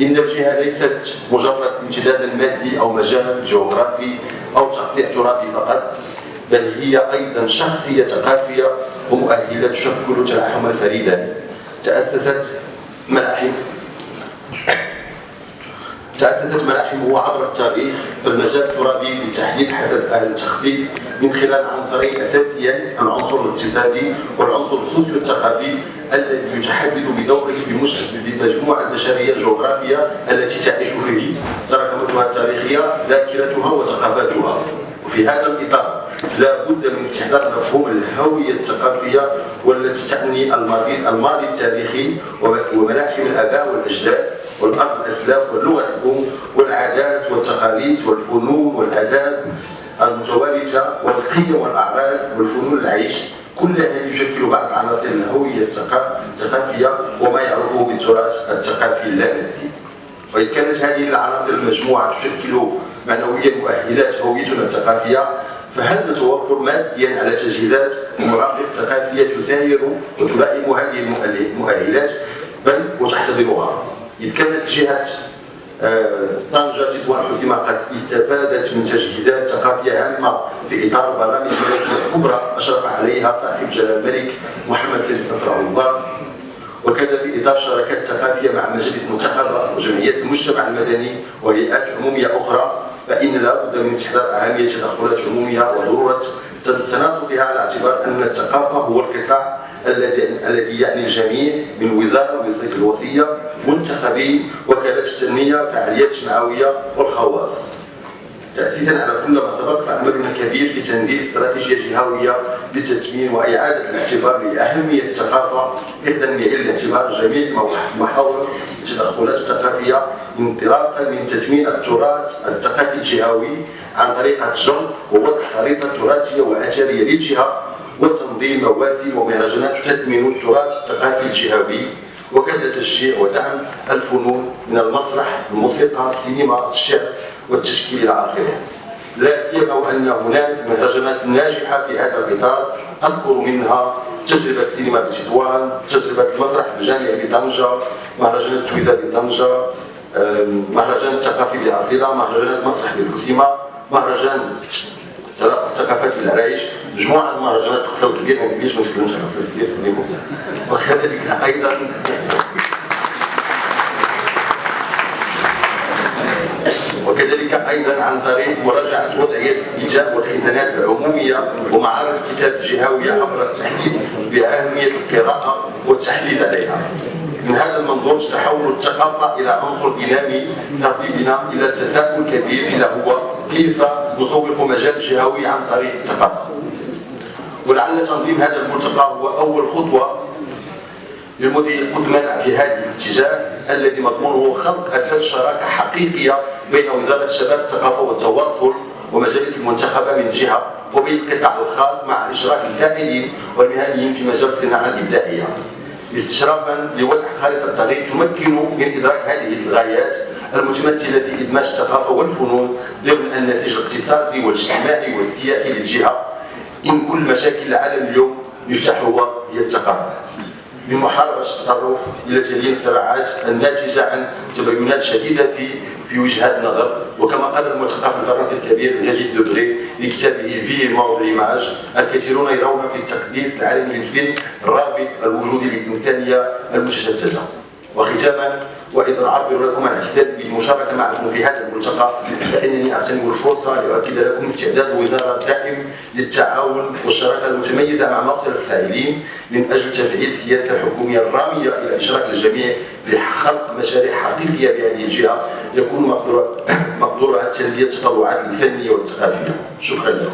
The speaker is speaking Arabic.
إن الجهة ليست مجرد امتداد مادي أو مجال جغرافي أو تقطيع ترابي فقط بل هي أيضا شخصية ثقافية ومؤهلات تشكل تلاحما فريدا تأسست ملاحم تأسست ملاحمه عبر التاريخ في المجال الترابي بالتحديد حسب أهل التخصيص من خلال عنصرين أساسيين العنصر الاقتصادي والعنصر السوسيو الثقافي الذي يتحدد بدوره بمجموعة البشرية الجغرافية التي تعيش فيه. تراكماتها التاريخية ذاكرتها وثقافاتها وفي هذا الإطار لا بد من استحضار مفهوم الهوية الثقافية والتي تعني الماضي الماضي التاريخي وملاحم الآباء والأجداد. والأرض الأسلاف واللغة الأم والعادات والتقاليد والفنون والآداب المتوارثة والقيم والأعراض والفنون العيش. كل هذا يشكل بعض عناصر الهوية الثقافية وما يعرفه بالتراث الثقافي اللامادي وإن كانت هذه العناصر المجموعة تشكل معنويا مؤهلات هويتنا الثقافية فهل نتوفر ماديا على تجهيزات ومرافق ثقافية تساير وتلائم هذه المؤهلات؟ بل وتحتضنها. إذ كانت جهة آه، طنجة تطوان حسيمة قد استفادت من تجهيزات ثقافية هامة في إطار برامج الكبرى أشرف عليها صاحب جلال الملك محمد سيد نصر الله وكذا في إطار شراكات ثقافية مع مجالس منتخبة وجمعيات المجتمع المدني وهيئات عمومية أخرى فإن لا بد من استحضار أهمية تدخلات عمومية وضرورة تناسقها على اعتبار أن الثقافة هو القطاع الذي يعني الجميع من وزارة الوصية منتخبي وكالات التنمية فعاليات جمعوية والخواص. تأسيسا على كل ما سبق فعملنا كبير في استراتيجية جهوية لتثمين وإعادة الاعتبار لأهمية الثقافة إحدى معايير الاعتبار جميع محاور التدخلات الثقافية انطلاقا من تثمين التراث الثقافي الجهوي عن طريق الجر ووضع خريطة تراثية وأثرية للجهة وتنظيم مواسم ومهرجانات تثمن التراث الثقافي الجهوي. وكذا تشجيع ودعم الفنون من المسرح الموسيقى السينما الشعر والتشكيل إلى آخره. لا سيما وان هناك مهرجانات ناجحة في هذا الإطار أذكر منها تجربة السينما بتطوان تجربة المسرح الجامعي بطنجة مهرجان التويزه بطنجة مهرجان الثقافي باصيله مهرجانات مسرح بالكسيمه مهرجان ثقافات بالعرايش مجموعه من المهرجانات تقصر كبير ما نتكلمش على تقصر كبير وكذلك أيضا وكذلك أيضا عن طريق مراجعة وضعية الكتاب والخزانات العمومية ومعارض الكتاب الجهوية عبر التحديث بأهمية القراءة والتحليل عليها. من هذا المنظور تحول الثقافة إلى عنصر دينامي بنا إلى تساؤل كبير إلى هو كيف نسوق مجال جهوي عن طريق الثقافة. ولعل تنظيم هذا الملتقى هو أول خطوة للمدير القدماء في هذا الاتجاه الذي مضمونه خلق أساس شراكة حقيقية بين وزارة الشباب الثقافة والتواصل ومجالس المنتخبة من جهة وبين القطاع الخاص مع إشراك الفاعلين والمهنيين في مجال الصناعة الإبداعية. استشرافا لوضع خارطة طريق تمكن من إدراك هذه الغايات المتمثلة في إدماج الثقافة والفنون ضمن النسيج الاقتصادي والاجتماعي والسياسي للجهة إن كل مشاكل العالم اليوم مفتاح هو هي الثقافه بمحاربه التطرف إلى تلين الصراعات الناتجة عن تباينات شديدة في في وجهات النظر. وكما قال المثقف الفرنسي الكبير ريجيس دوبري في كتابه في موضوع ليماج الكثيرون يرون في التقديس العالمي للفيلم رابط الوجود للإنسانية المتشتتة. وختاما وإذا اعبر لكم عن احساسي بالمشاركه معكم في هذا الملتقى فإنني اغتنم الفرصه لأؤكد لكم استعداد الوزاره الدائم للتعاون والشراكة المتميزة مع مختلف الفاعلين من أجل تفعيل السياسة الحكوميه الراميه إلى إشراك الجميع لخلق مشاريع حقيقية بهذه الجهة. يكون مقدورها تلبيه التطوعات الفنية والثقافيه شكرا لكم.